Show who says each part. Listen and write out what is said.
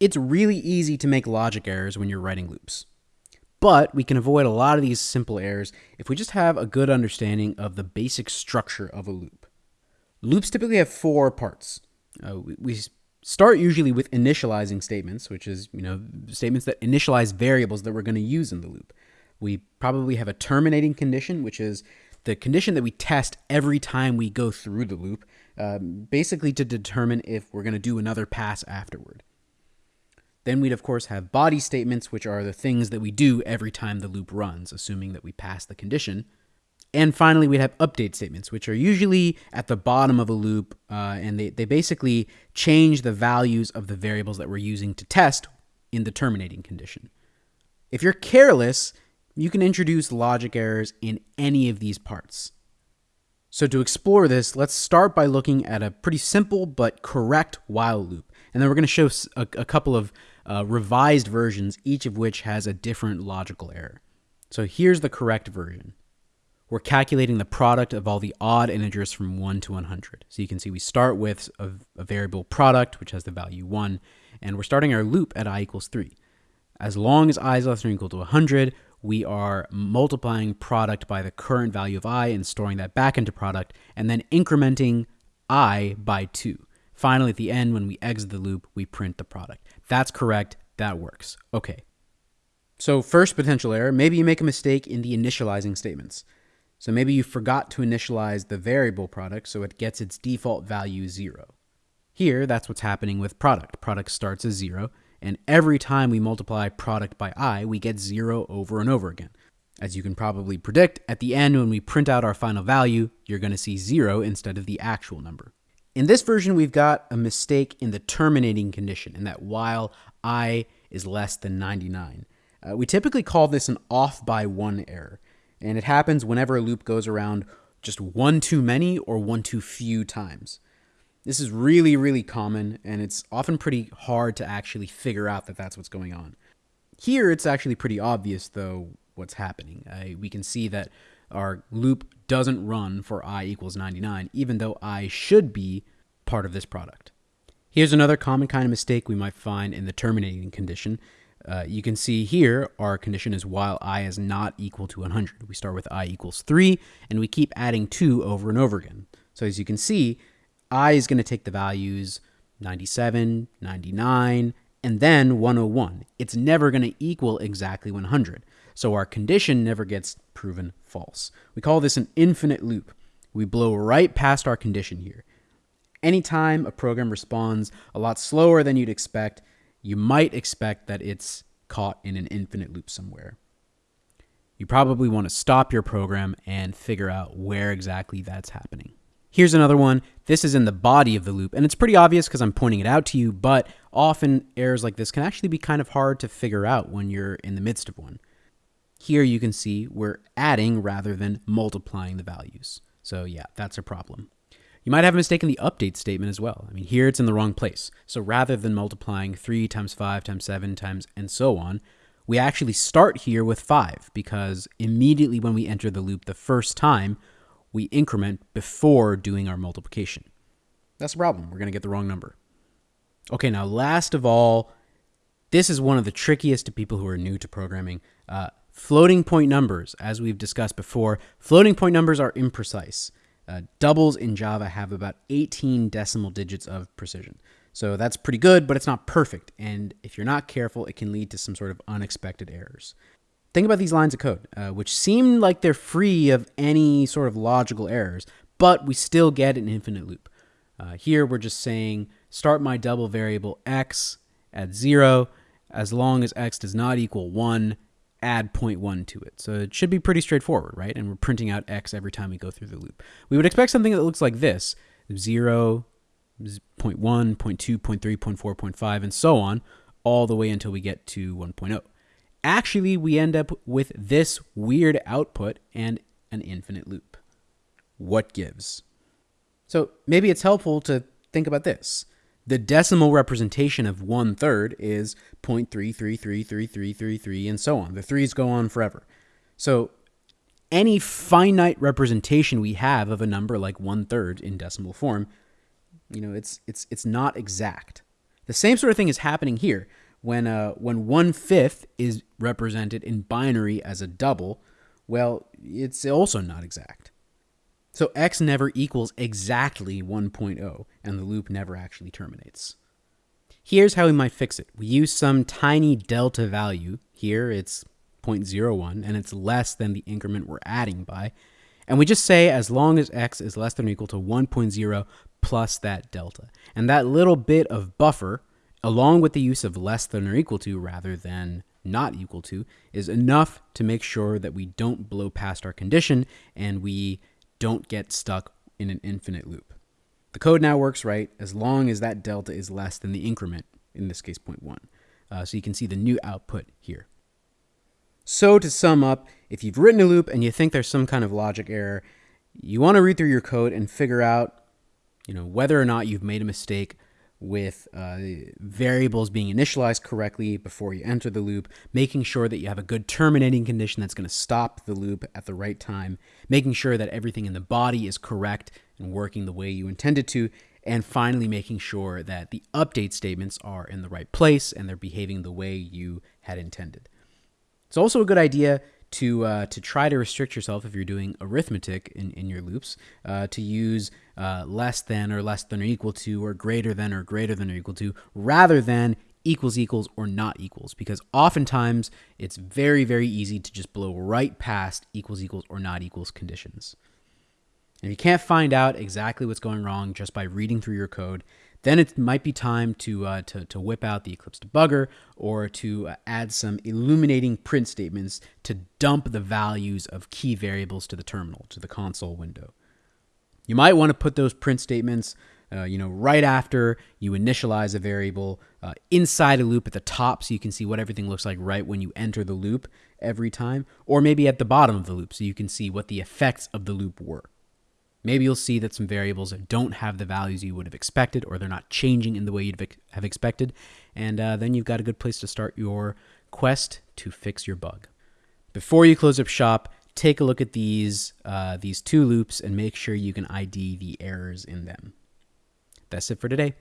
Speaker 1: It's really easy to make logic errors when you're writing loops. But we can avoid a lot of these simple errors if we just have a good understanding of the basic structure of a loop. Loops typically have four parts. Uh, we, start usually with initializing statements, which is, you know, statements that initialize variables that we're going to use in the loop. We probably have a terminating condition, which is the condition that we test every time we go through the loop, um, basically to determine if we're going to do another pass afterward. Then we'd, of course, have body statements, which are the things that we do every time the loop runs, assuming that we pass the condition. And finally, we'd have update statements, which are usually at the bottom of a loop, uh, and they, they basically change the values of the variables that we're using to test in the terminating condition. If you're careless, you can introduce logic errors in any of these parts. So to explore this, let's start by looking at a pretty simple but correct while loop. And then we're going to show a, a couple of uh, revised versions, each of which has a different logical error. So here's the correct version. We're calculating the product of all the odd integers from 1 to 100. So you can see we start with a, a variable product, which has the value 1, and we're starting our loop at i equals 3. As long as i is less than or equal to 100, we are multiplying product by the current value of i and storing that back into product, and then incrementing i by 2. Finally, at the end, when we exit the loop, we print the product. That's correct. That works. Okay. So first potential error, maybe you make a mistake in the initializing statements. So maybe you forgot to initialize the variable product so it gets its default value 0. Here, that's what's happening with product. Product starts as 0, and every time we multiply product by i, we get 0 over and over again. As you can probably predict, at the end when we print out our final value, you're going to see 0 instead of the actual number. In this version, we've got a mistake in the terminating condition, in that while i is less than 99. Uh, we typically call this an off by one error, and it happens whenever a loop goes around just one too many or one too few times. This is really, really common, and it's often pretty hard to actually figure out that that's what's going on. Here, it's actually pretty obvious, though, what's happening. Uh, we can see that our loop doesn't run for i equals 99, even though i should be part of this product. Here's another common kind of mistake we might find in the terminating condition. Uh, you can see here our condition is while i is not equal to 100. We start with i equals 3, and we keep adding 2 over and over again. So as you can see, i is going to take the values 97, 99, and then 101. It's never going to equal exactly 100. So our condition never gets proven false. We call this an infinite loop. We blow right past our condition here. Anytime a program responds a lot slower than you'd expect, you might expect that it's caught in an infinite loop somewhere. You probably want to stop your program and figure out where exactly that's happening. Here's another one. This is in the body of the loop, and it's pretty obvious because I'm pointing it out to you, but often errors like this can actually be kind of hard to figure out when you're in the midst of one. Here you can see we're adding rather than multiplying the values. So yeah, that's a problem. You might have a mistake in the update statement as well. I mean, here it's in the wrong place. So rather than multiplying 3 times 5 times 7 times and so on, we actually start here with 5 because immediately when we enter the loop the first time, we increment before doing our multiplication. That's a problem. We're going to get the wrong number. Okay, now last of all, this is one of the trickiest to people who are new to programming. Uh, Floating point numbers, as we've discussed before, floating point numbers are imprecise. Uh, doubles in Java have about 18 decimal digits of precision. So that's pretty good, but it's not perfect. And if you're not careful, it can lead to some sort of unexpected errors. Think about these lines of code, uh, which seem like they're free of any sort of logical errors, but we still get an infinite loop. Uh, here we're just saying start my double variable x at 0 as long as x does not equal 1 add 0.1 to it. So it should be pretty straightforward, right? And we're printing out x every time we go through the loop. We would expect something that looks like this, 0, 0.1, 0.2, 0.3, 0.4, 0.5, and so on, all the way until we get to 1.0. Actually, we end up with this weird output and an infinite loop. What gives? So maybe it's helpful to think about this. The decimal representation of one third is 0.33333333 and so on. The threes go on forever. So any finite representation we have of a number like one third in decimal form, you know, it's it's it's not exact. The same sort of thing is happening here. When, uh, when one fifth is represented in binary as a double, well, it's also not exact. So x never equals exactly 1.0, and the loop never actually terminates. Here's how we might fix it. We use some tiny delta value. Here it's 0.01, and it's less than the increment we're adding by. And we just say as long as x is less than or equal to 1.0 plus that delta. And that little bit of buffer, along with the use of less than or equal to rather than not equal to, is enough to make sure that we don't blow past our condition and we don't get stuck in an infinite loop. The code now works right as long as that delta is less than the increment, in this case 0.1. Uh, so you can see the new output here. So to sum up, if you've written a loop and you think there's some kind of logic error, you want to read through your code and figure out, you know, whether or not you've made a mistake with uh, variables being initialized correctly before you enter the loop, making sure that you have a good terminating condition that's going to stop the loop at the right time, making sure that everything in the body is correct and working the way you intended to, and finally making sure that the update statements are in the right place and they're behaving the way you had intended. It's also a good idea to uh, to try to restrict yourself if you're doing arithmetic in, in your loops uh, to use uh, less than or less than or equal to or greater than or greater than or equal to rather than equals equals or not equals because oftentimes it's very very easy to just blow right past equals equals or not equals conditions. If you can't find out exactly what's going wrong just by reading through your code, then it might be time to, uh, to, to whip out the Eclipse debugger or to uh, add some illuminating print statements to dump the values of key variables to the terminal, to the console window. You might want to put those print statements uh, you know, right after you initialize a variable uh, inside a loop at the top so you can see what everything looks like right when you enter the loop every time, or maybe at the bottom of the loop so you can see what the effects of the loop were. Maybe you'll see that some variables don't have the values you would have expected, or they're not changing in the way you'd have expected. And uh, then you've got a good place to start your quest to fix your bug. Before you close up shop, take a look at these, uh, these two loops and make sure you can ID the errors in them. That's it for today.